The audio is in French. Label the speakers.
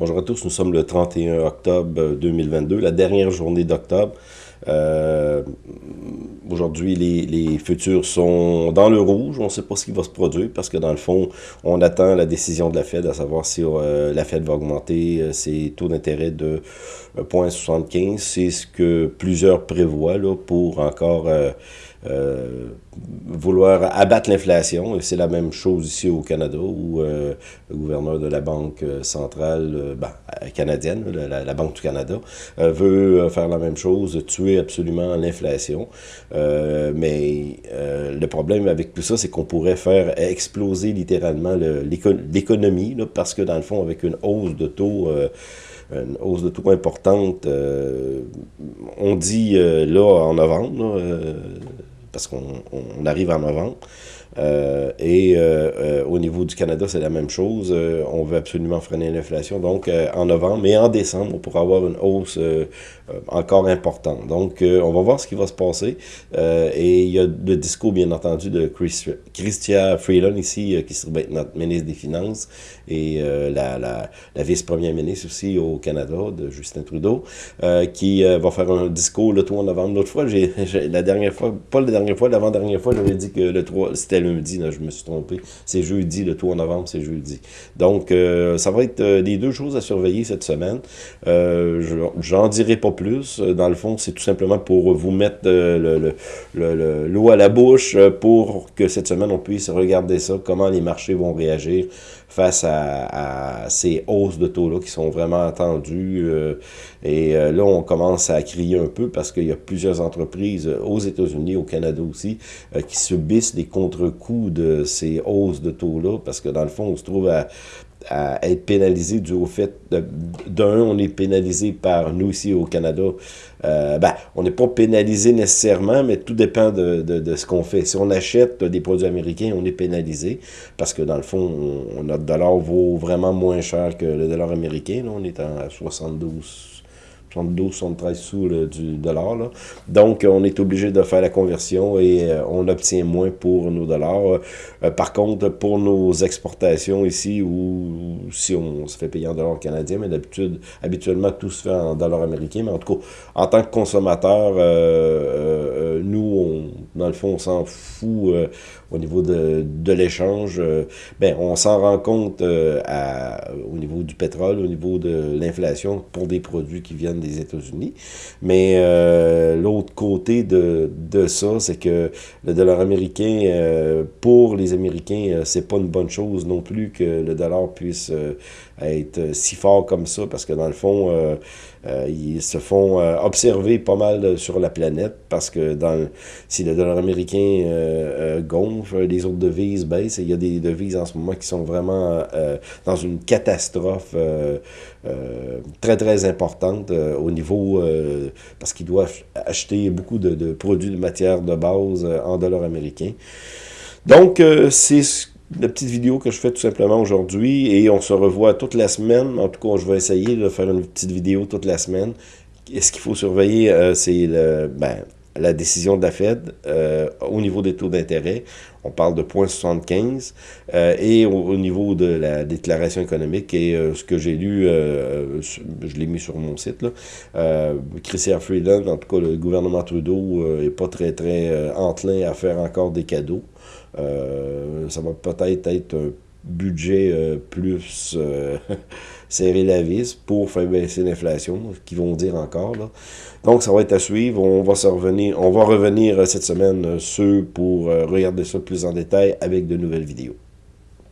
Speaker 1: Bonjour à tous, nous sommes le 31 octobre 2022, la dernière journée d'octobre. Euh, aujourd'hui, les, futurs sont dans le rouge. On ne sait pas ce qui va se produire parce que dans le fond, on attend la décision de la Fed à savoir si euh, la Fed va augmenter euh, ses taux d'intérêt de 0,75. C'est ce que plusieurs prévoient là, pour encore vouloir abattre l'inflation. C'est la même chose ici au Canada où euh, le gouverneur de la Banque centrale euh, ben, canadienne, la, Banque du Canada, veut faire la même chose, tuer absolument l'inflation. mais le problème avec tout ça, c'est qu'on pourrait faire exploser littéralement l'économie parce que dans le fond, avec une hausse de taux une hausse de taux importante. on dit là en novembre, parce qu'on arrive en novembre. Euh, et euh, euh, au niveau du Canada, c'est la même chose. on veut absolument freiner l'inflation. Donc, en novembre, mais en décembre, on pourra avoir une hausse encore importante. Donc, on va voir ce qui va se passer. et il y a le discours, bien entendu, de Chris, Christia Freeland ici, qui serait notre ministre des Finances, et la, la, la vice-première ministre aussi au Canada, de Justin Trudeau, qui va faire un discours le 3 novembre. L'autre fois, la dernière fois, pas la dernière fois, l'avant-dernière fois, j'avais dit que le 3, c'était lundi, là, je me suis trompé. C'est jeudi, le 3 novembre, c'est jeudi. Donc, euh, ça va être euh, les deux choses à surveiller cette semaine. Euh, J'en dirai pas plus. Dans le fond, c'est tout simplement pour vous mettre euh, l'eau le, à la bouche pour que cette semaine, on puisse regarder ça, comment les marchés vont réagir face à, ces hausses de taux-là qui sont vraiment attendues. et là, on commence à crier un peu parce qu'il y a plusieurs entreprises aux États-Unis, au Canada aussi, qui subissent des contre coût de ces hausses de taux-là, parce que dans le fond, on se trouve à, être pénalisé du au fait, d'un, on est pénalisé par nous ici au Canada. Euh, ben, on n'est pas pénalisé nécessairement, mais tout dépend de, de, ce qu'on fait. Si on achète des produits américains, on est pénalisé, parce que dans le fond, notre dollar vaut vraiment moins cher que le dollar américain. Là, on est à 72 72, 73 sous du dollar. Là. Donc, on est obligé de faire la conversion et euh, on obtient moins pour nos dollars. Euh, par contre, pour nos exportations ici, ou si on se fait payer en dollars canadiens, mais d'habitude, habituellement, tout se fait en dollars américains. Mais en tout cas, en tant que consommateur, euh, nous, on, dans le fond, on s'en fout au niveau de, de l'échange. ben, on s'en rend compte à, au niveau du pétrole, au niveau de l'inflation pour des produits qui viennent des États-Unis. Mais euh, l'autre côté de, de ça, c'est que le dollar américain, euh, pour les Américains, euh, c'est pas une bonne chose non plus que le dollar puisse être si fort comme ça, parce que dans le fond, ils se font observer pas mal sur la planète, parce que dans si le dollar américain gonfle, les autres devises baissent, et il y a des devises en ce moment qui sont vraiment dans une catastrophe très, très importante au niveau, euh, parce qu'ils doivent acheter beaucoup de, produits de matière de base euh, en dollars américains. Donc, euh, c'est la petite vidéo que je fais tout simplement aujourd'hui et on se revoit toute la semaine. En tout cas, je vais essayer de faire une petite vidéo toute la semaine. est ce qu'il faut surveiller, c'est le... Ben, la décision de la Fed euh, au niveau des taux d'intérêt. On parle de 0,75 euh, et au, niveau de la déclaration économique et euh, ce que j'ai lu, je l'ai mis sur mon site, là, Christian Freeland, en tout cas le gouvernement Trudeau est pas très très enclin à faire encore des cadeaux. ça va peut-être être un budget plus serrer la vis pour faire baisser l'inflation, qu'ils vont dire encore. Donc, ça va être à suivre. On va, revenir, on va revenir cette semaine sur pour euh, regarder ça plus en détail avec de nouvelles vidéos.